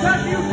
Brasil!